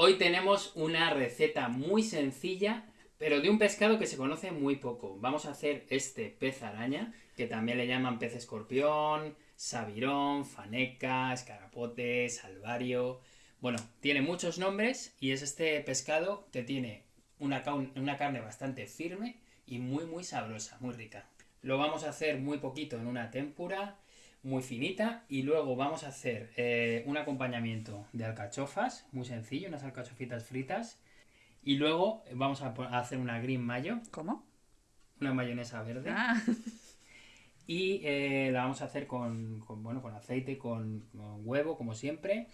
Hoy tenemos una receta muy sencilla, pero de un pescado que se conoce muy poco. Vamos a hacer este pez araña, que también le llaman pez escorpión, sabirón, faneca, escarapote, salvario... Bueno, tiene muchos nombres y es este pescado que tiene una, carne bastante firme y muy muy sabrosa, muy rica. Lo vamos a hacer muy poquito en una témpura, muy finita, y luego vamos a hacer eh, un acompañamiento de alcachofas, muy sencillo, unas alcachofitas fritas, y luego vamos a, hacer una green mayo. ¿Cómo? Una mayonesa verde. Ah. Y eh, la vamos a hacer con, bueno, con aceite, con, huevo, como siempre,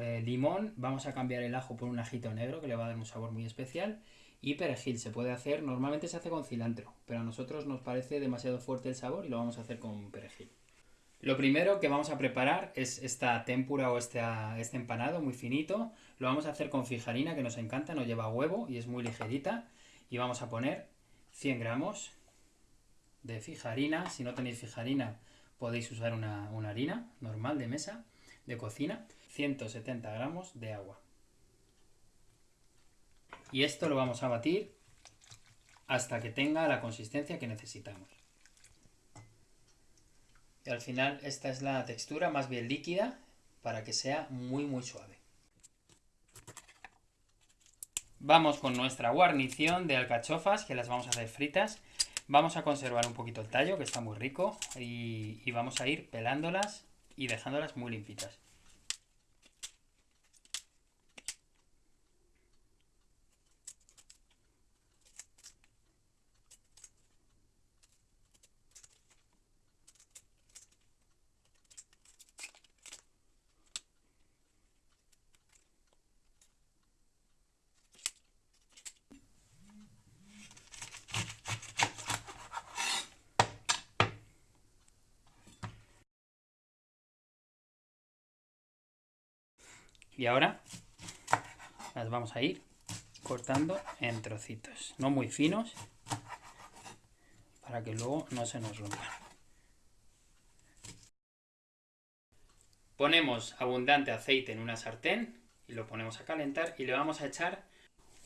eh, limón, vamos a cambiar el ajo por un ajito negro que le va a dar un sabor muy especial y perejil se puede hacer, normalmente se hace con cilantro, pero a nosotros nos parece demasiado fuerte el sabor y lo vamos a hacer con perejil. Lo primero que vamos a preparar es esta tempura o este, este empanado muy finito. Lo vamos a hacer con fijarina que nos encanta, no lleva huevo y es muy ligerita. Y vamos a poner 100 gramos de fijarina. Si no tenéis fijarina podéis usar una, una harina normal de mesa, de cocina. 170 gramos de agua. Y esto lo vamos a batir hasta que tenga la consistencia que necesitamos. Al final esta es la textura más bien líquida para que sea muy muy suave. Vamos con nuestra guarnición de alcachofas, que las vamos a hacer fritas. Vamos a conservar un poquito el tallo, que está muy rico, y, y vamos a ir pelándolas y dejándolas muy limpitas. Y ahora las vamos a ir cortando en trocitos, no muy finos, para que luego no se nos rompan. Ponemos abundante aceite en una sartén y lo ponemos a calentar y le vamos a echar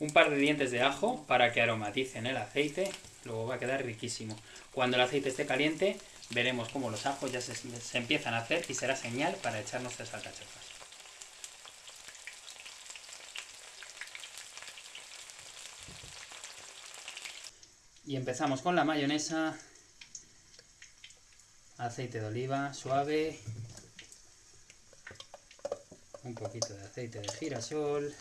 un par de dientes de ajo para que aromaticen el aceite, luego va a quedar riquísimo. Cuando el aceite esté caliente veremos cómo los ajos ya se, empiezan a hacer y será señal para echar nuestras alcachofas. Y empezamos con la mayonesa, aceite de oliva suave, un poquito de aceite de girasol,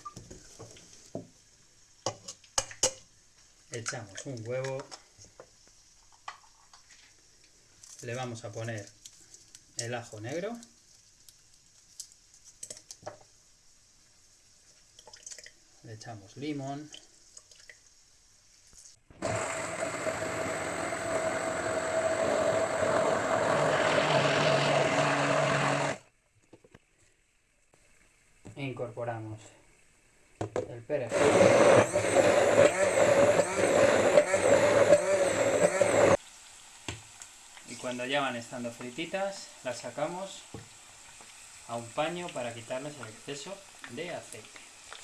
echamos un huevo, le vamos a poner el ajo negro, le echamos limón, incorporamos el perejil. Y cuando ya van estando frititas, las sacamos a un paño para quitarles el exceso de aceite.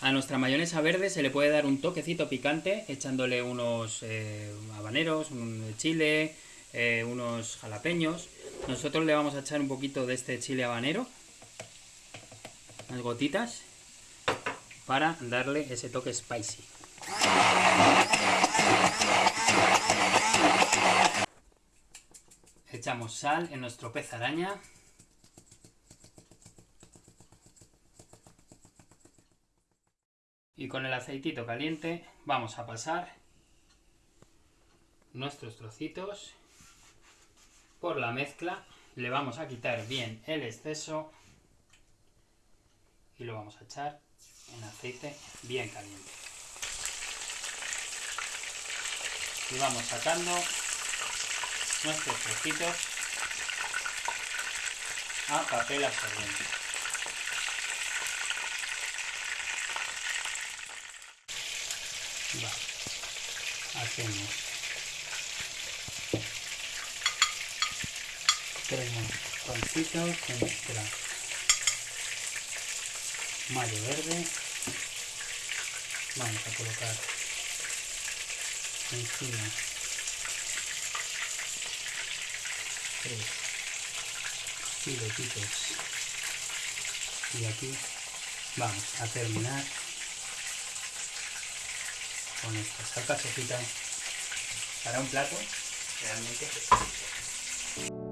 A nuestra mayonesa verde se le puede dar un toquecito picante echándole unos eh, habaneros, un chile, eh, unos jalapeños. Nosotros le vamos a echar un poquito de este chile habanero unas gotitas para darle ese toque spicy. Echamos sal en nuestro pez araña. Y con el aceitito caliente vamos a pasar nuestros trocitos por la mezcla. Le vamos a quitar bien el exceso y lo vamos a echar en aceite bien caliente. Y vamos sacando nuestros trocitos a papel absorbente. Hacemos tres pancitos con nuestra mayo verde. Vamos a colocar encima tres filetitos y aquí vamos a terminar con esta salsa sofita. Para un plato realmente exquisito.